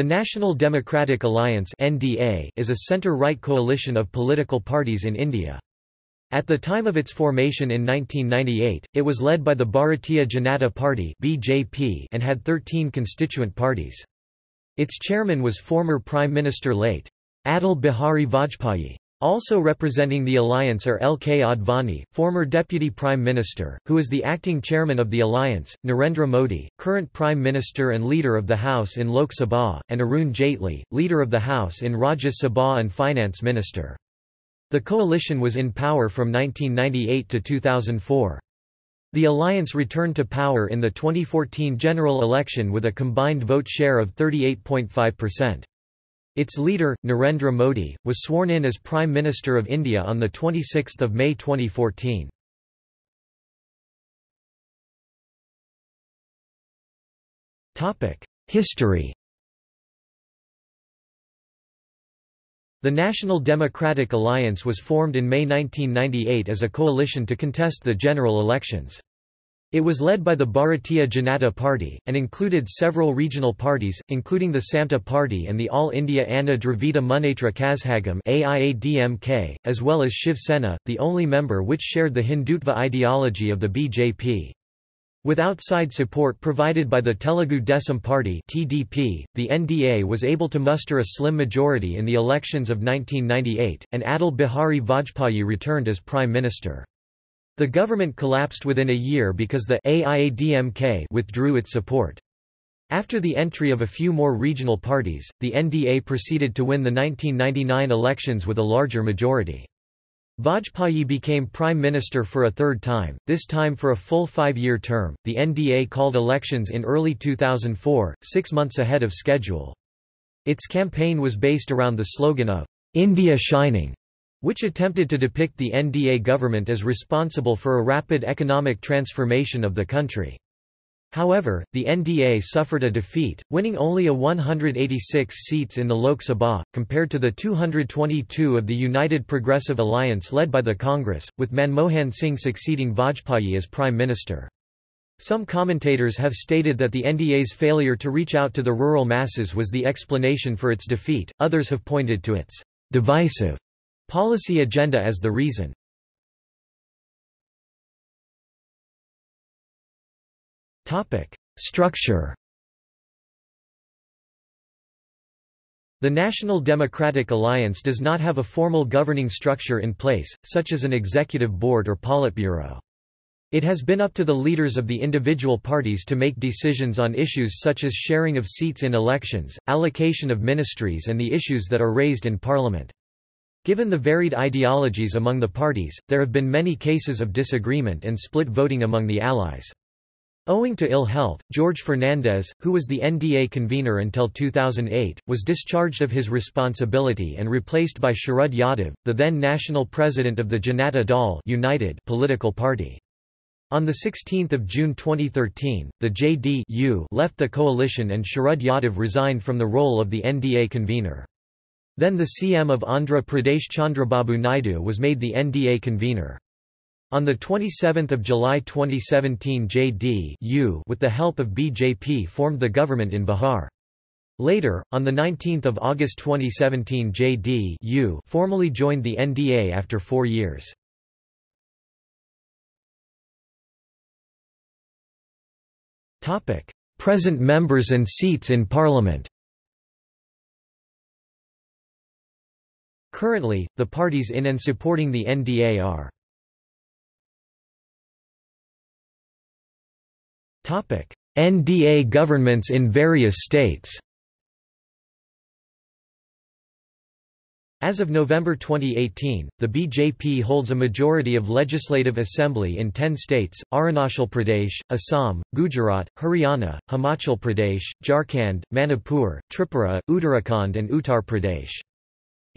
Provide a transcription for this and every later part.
The National Democratic Alliance (NDA) is a center-right coalition of political parties in India. At the time of its formation in 1998, it was led by the Bharatiya Janata Party (BJP) and had 13 constituent parties. Its chairman was former Prime Minister late Atal Bihari Vajpayee. Also representing the alliance are L. K. Advani, former Deputy Prime Minister, who is the acting chairman of the alliance, Narendra Modi, current Prime Minister and Leader of the House in Lok Sabha, and Arun Jaitley, Leader of the House in Rajya Sabha and Finance Minister. The coalition was in power from 1998 to 2004. The alliance returned to power in the 2014 general election with a combined vote share of 38.5%. Its leader, Narendra Modi, was sworn in as Prime Minister of India on 26 May 2014. History The National Democratic Alliance was formed in May 1998 as a coalition to contest the general elections. It was led by the Bharatiya Janata Party, and included several regional parties, including the Samta Party and the All India Anna Dravida Munnetra Kazhagam as well as Shiv Sena, the only member which shared the Hindutva ideology of the BJP. With outside support provided by the Telugu Desam Party (TDP), the NDA was able to muster a slim majority in the elections of 1998, and Atal Bihari Vajpayee returned as Prime Minister. The government collapsed within a year because the AIADMK withdrew its support. After the entry of a few more regional parties, the NDA proceeded to win the 1999 elections with a larger majority. Vajpayee became prime minister for a third time, this time for a full five-year term. The NDA called elections in early 2004, six months ahead of schedule. Its campaign was based around the slogan of India Shining, which attempted to depict the NDA government as responsible for a rapid economic transformation of the country. However, the NDA suffered a defeat, winning only a 186 seats in the Lok Sabha, compared to the 222 of the United Progressive Alliance led by the Congress, with Manmohan Singh succeeding Vajpayee as Prime Minister. Some commentators have stated that the NDA's failure to reach out to the rural masses was the explanation for its defeat, others have pointed to its divisive Policy agenda as the reason. Structure The National Democratic Alliance does not have a formal governing structure in place, such as an executive board or politburo. It has been up to the leaders of the individual parties to make decisions on issues such as sharing of seats in elections, allocation of ministries and the issues that are raised in parliament. Given the varied ideologies among the parties, there have been many cases of disagreement and split voting among the allies. Owing to ill health, George Fernandes, who was the NDA convener until 2008, was discharged of his responsibility and replaced by Sharad Yadav, the then national president of the Janata Dal United political party. On 16 June 2013, the JD left the coalition and Sharad Yadav resigned from the role of the NDA convener. Then the CM of Andhra Pradesh Chandrababu Naidu was made the NDA convener. On 27 July 2017 JD with the help of BJP formed the government in Bihar. Later, on 19 August 2017 JD formally joined the NDA after four years. Present members and seats in Parliament Currently, the parties in and supporting the NDA are NDA governments in various states As of November 2018, the BJP holds a majority of legislative assembly in 10 states, Arunachal Pradesh, Assam, Gujarat, Haryana, Himachal Pradesh, Jharkhand, Manipur, Tripura, Uttarakhand and Uttar Pradesh.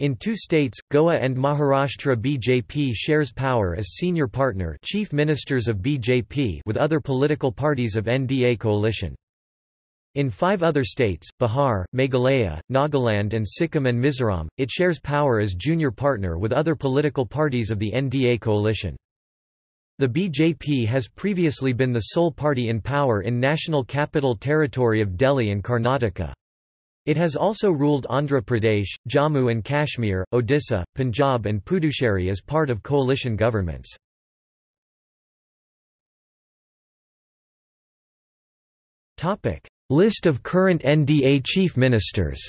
In two states, Goa and Maharashtra BJP shares power as senior partner chief ministers of BJP with other political parties of NDA coalition. In five other states, Bihar, Meghalaya, Nagaland and Sikkim and Mizoram, it shares power as junior partner with other political parties of the NDA coalition. The BJP has previously been the sole party in power in National Capital Territory of Delhi and Karnataka. It has also ruled Andhra Pradesh, Jammu and Kashmir, Odisha, Punjab and Puducherry as part of coalition governments. List of current NDA chief ministers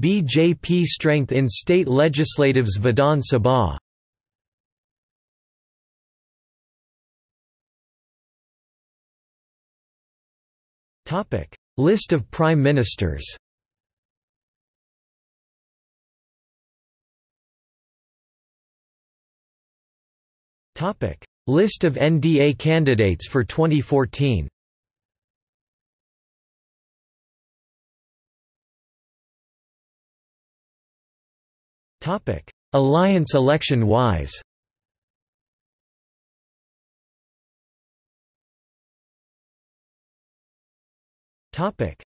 BJP strength in state legislatives Vidhan Sabha List of prime ministers. Topic: List of NDA candidates for 2014 Topic: Alliance election-wise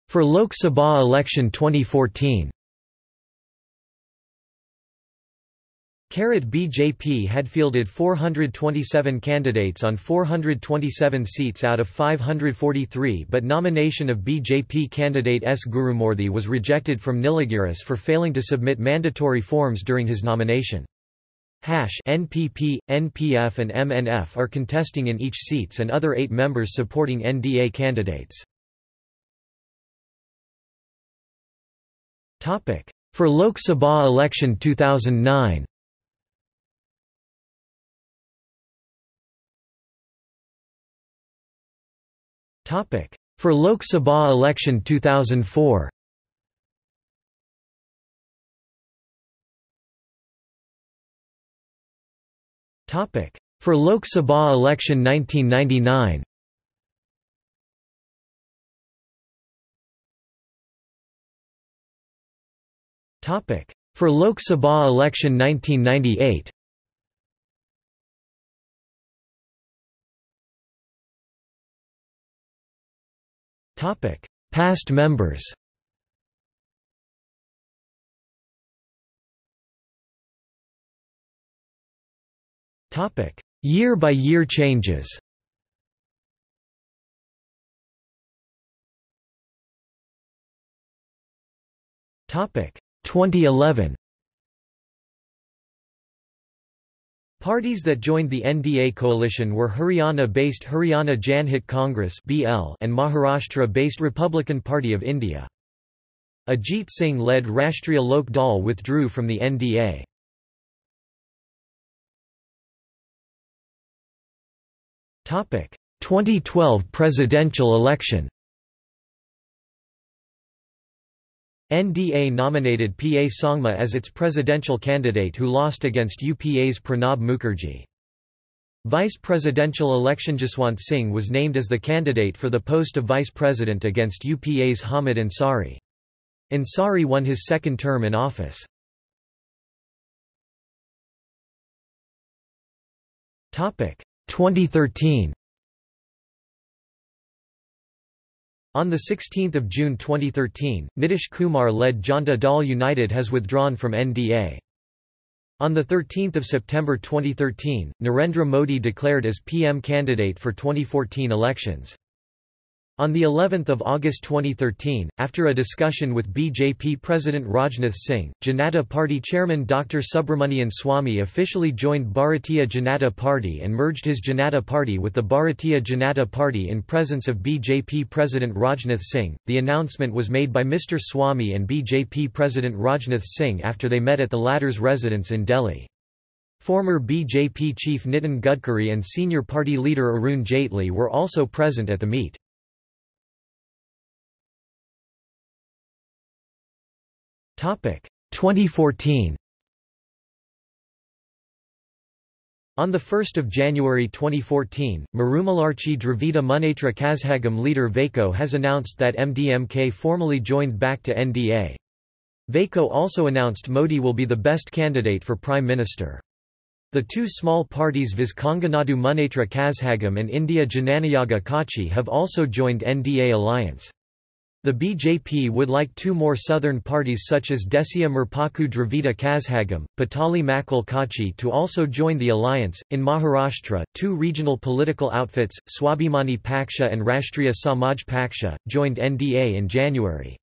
For Lok Sabha election 2014 BJP had fielded 427 candidates on 427 seats out of 543 but nomination of BJP candidate S. Gurumurthy was rejected from Nilgiris for failing to submit mandatory forms during his nomination. Hash NPP, NPF and MNF are contesting in each seats and other eight members supporting NDA candidates. For Lok Sabha election 2009 For Lok Sabha election 2004 For Lok Sabha election 1999 For Lok Sabha election 1998 Past members. Year-by-year -year changes. Topic 2011 Parties that joined the NDA coalition were Haryana-based Haryana Janhit Congress (BL) and Maharashtra-based Republican Party of India. Ajit Singh-led Rashtriya Lok Dal withdrew from the NDA. Topic: 2012 presidential election. NDA nominated PA Sangma as its presidential candidate who lost against UPA's Pranab Mukherjee. Vice presidential election Jaswant Singh was named as the candidate for the post of vice president against UPA's Hamid Ansari. Ansari won his second term in office. Topic 2013 On 16 June 2013, Nitish Kumar-led Janta Dal United has withdrawn from NDA. On 13 September 2013, Narendra Modi declared as PM candidate for 2014 elections. On the 11th of August 2013, after a discussion with BJP President Rajnath Singh, Janata Party chairman Dr. Subramanian Swamy officially joined Bharatiya Janata Party and merged his Janata Party with the Bharatiya Janata Party in presence of BJP President Rajnath Singh. The announcement was made by Mr. Swamy and BJP President Rajnath Singh after they met at the latter's residence in Delhi. Former BJP chief Nitin Gadkari and senior party leader Arun Jaitley were also present at the meet. 2014 On 1 January 2014, Marumalarchi Dravida Munnetra Kazhagam leader Vaiko has announced that MDMK formally joined back to NDA. Vaiko also announced Modi will be the best candidate for Prime Minister. The two small parties Viskonganadu Munnetra Kazhagam and India Jananayaga Kachi have also joined NDA alliance. The BJP would like two more southern parties such as Desiya Murpokku Dravida Kazhagam, Pattali Makkal Katchi to also join the alliance. In Maharashtra, two regional political outfits, Swabhimani Paksha and Rashtriya Samaj Paksha, joined NDA in January.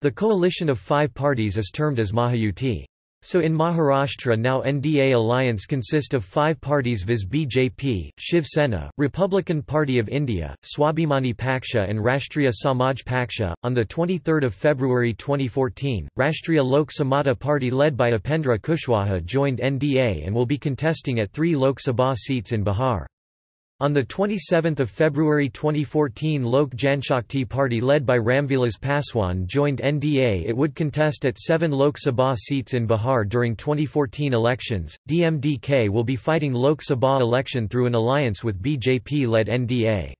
The coalition of five parties is termed as Mahayuti. So in Maharashtra now NDA alliance consist of five parties viz BJP, Shiv Sena, Republican Party of India, Swabhimani Paksha and Rashtriya Samaj Paksha. On the 23rd of February 2014, Rashtriya Lok Samata Party led by Upendra Kushwaha joined NDA and will be contesting at three Lok Sabha seats in Bihar. On 27 February 2014 Lok Janshakti Party led by Ramvilas Paswan joined NDA it would contest at seven Lok Sabha seats in Bihar during 2014 elections. DMDK will be fighting Lok Sabha election through an alliance with BJP-led NDA.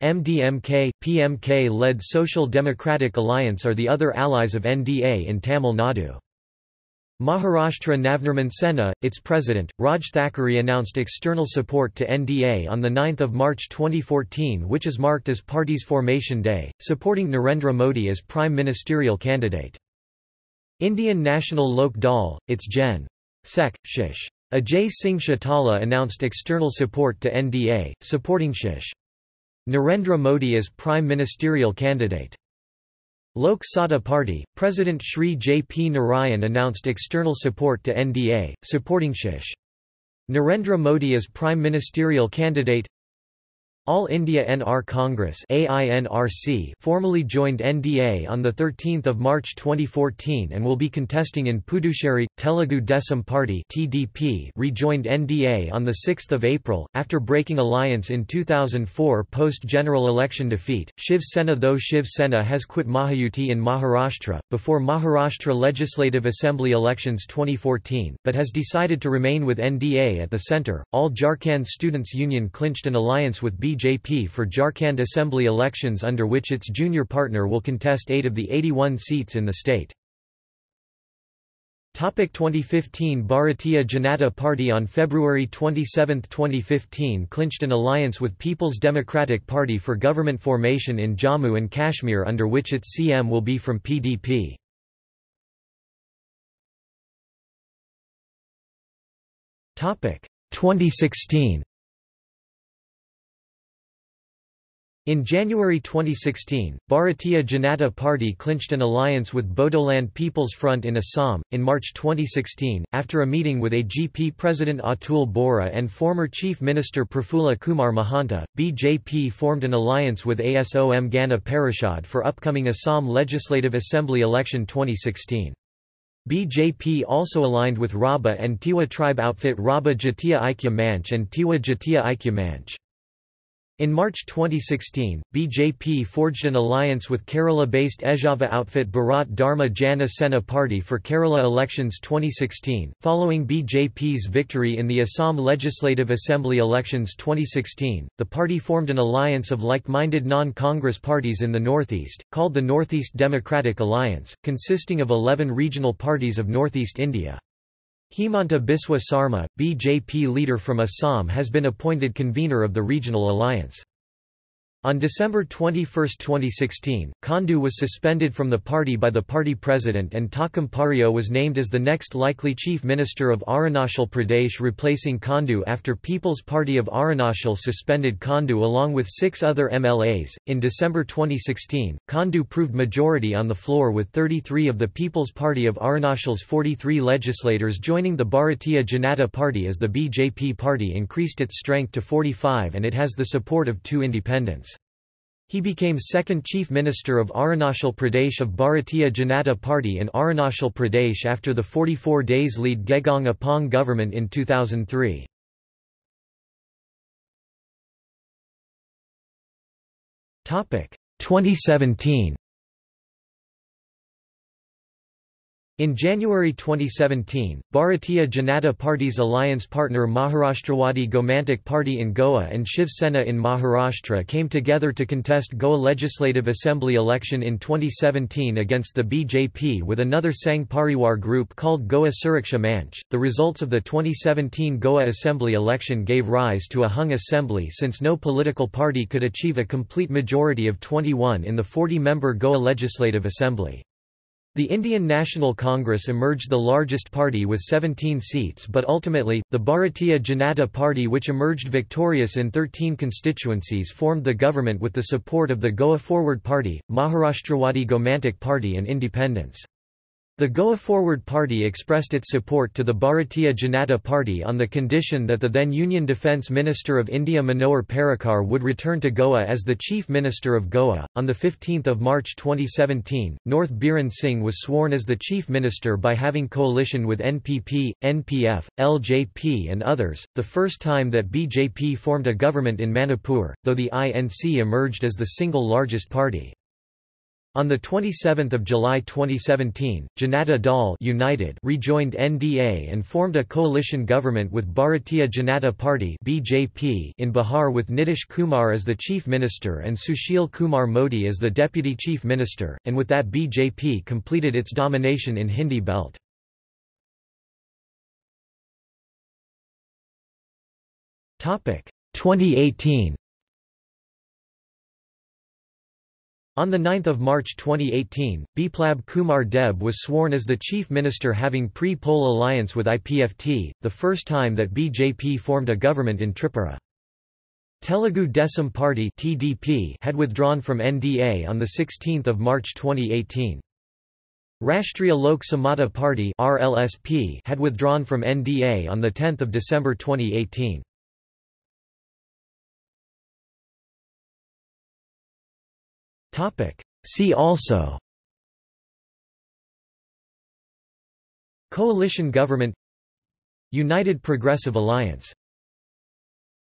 MDMK, PMK-led Social Democratic Alliance are the other allies of NDA in Tamil Nadu. Maharashtra Navnirman Sena, its president, Raj Thackeray announced external support to NDA on 9 March 2014 which is marked as party's formation day, supporting Narendra Modi as prime ministerial candidate. Indian National Lok Dal, its Gen. Sec. Shish. Ajay Singh Chautala announced external support to NDA, supporting Shish. Narendra Modi as prime ministerial candidate. Lok Satta Party, President Shri J. P. Narayan announced external support to NDA, supporting Shish. Narendra Modi as prime ministerial candidate all India NR Congress AINRC formally joined NDA on 13 March 2014 and will be contesting in Puducherry. Telugu Desam Party TDP rejoined NDA on 6 April, after breaking alliance in 2004 post-general election defeat. Shiv Sena Though Shiv Sena has quit Mahayuti in Maharashtra, before Maharashtra Legislative Assembly elections 2014, but has decided to remain with NDA at the centre. All Jharkhand Students' Union clinched an alliance with B BJP for Jharkhand Assembly elections under which its junior partner will contest eight of the 81 seats in the state. 2015 Bharatiya Janata Party on February 27, 2015 clinched an alliance with People's Democratic Party for government formation in Jammu and Kashmir under which its CM will be from PDP. Topic 2016 In January 2016, Bharatiya Janata Party clinched an alliance with Bodoland People's Front in Assam. In March 2016, after a meeting with AGP President Atul Bora and former Chief Minister Prafulla Kumar Mahanta, BJP formed an alliance with ASOM Gana Parishad for upcoming Assam Legislative Assembly election 2016. BJP also aligned with Rabha and Tiwa tribe outfit Rabha Jatiya Aikya Manch and Tiwa Jatiya Aikya Manch. In March 2016, BJP forged an alliance with Kerala-based Ezhava outfit Bharat Dharma Jana Sena Party for Kerala elections 2016. Following BJP's victory in the Assam Legislative Assembly elections 2016, the party formed an alliance of like-minded non-Congress parties in the Northeast, called the Northeast Democratic Alliance, consisting of 11 regional parties of Northeast India. Himanta Biswa Sarma, BJP leader from Assam has been appointed convener of the regional alliance. On December 21, 2016, Khandu was suspended from the party by the party president and Takam Pario was named as the next likely chief minister of Arunachal Pradesh replacing Khandu after People's Party of Arunachal suspended Khandu along with six other MLAs. In December 2016, Khandu proved majority on the floor with 33 of the People's Party of Arunachal's 43 legislators joining the Bharatiya Janata Party as the BJP party increased its strength to 45 and it has the support of two independents. He became second Chief Minister of Arunachal Pradesh of Bharatiya Janata Party in Arunachal Pradesh after the 44 days lead Gegong Apong government in 2003. Topic 2017 In January 2017, Bharatiya Janata Party's alliance partner Maharashtrawadi Gomantak Party in Goa and Shiv Sena in Maharashtra came together to contest Goa Legislative Assembly election in 2017 against the BJP with another Sangh Pariwar group called Goa Suraksha Manch. The results of the 2017 Goa Assembly election gave rise to a hung assembly since no political party could achieve a complete majority of 21 in the 40-member Goa Legislative Assembly. The Indian National Congress emerged the largest party with 17 seats but ultimately, the Bharatiya Janata Party which emerged victorious in 13 constituencies formed the government with the support of the Goa Forward Party, Maharashtrawadi Gomantak Party and independents. The Goa Forward Party expressed its support to the Bharatiya Janata Party on the condition that the then Union Defence Minister of India Manohar Parrikar would return to Goa as the Chief Minister of Goa. On 15 March 2017, North Biren Singh was sworn as the Chief Minister by having coalition with NPP, NPF, LJP, and others, the first time that BJP formed a government in Manipur, though the INC emerged as the single largest party. On 27 July 2017, Janata Dal United rejoined NDA and formed a coalition government with Bharatiya Janata Party BJP in Bihar with Nitish Kumar as the chief minister and Sushil Kumar Modi as the deputy chief minister, and with that BJP completed its domination in Hindi belt. Topic 2018 On 9 March 2018, Biplab Kumar Deb was sworn as the chief minister having pre-poll alliance with IPFT, the first time that BJP formed a government in Tripura. Telugu Desam Party (TDP) had withdrawn from NDA on the 16th of March 2018. Rashtriya Lok Samata Party (RLSP) had withdrawn from NDA on the 10th of December 2018. Topic. See also Coalition government United Progressive Alliance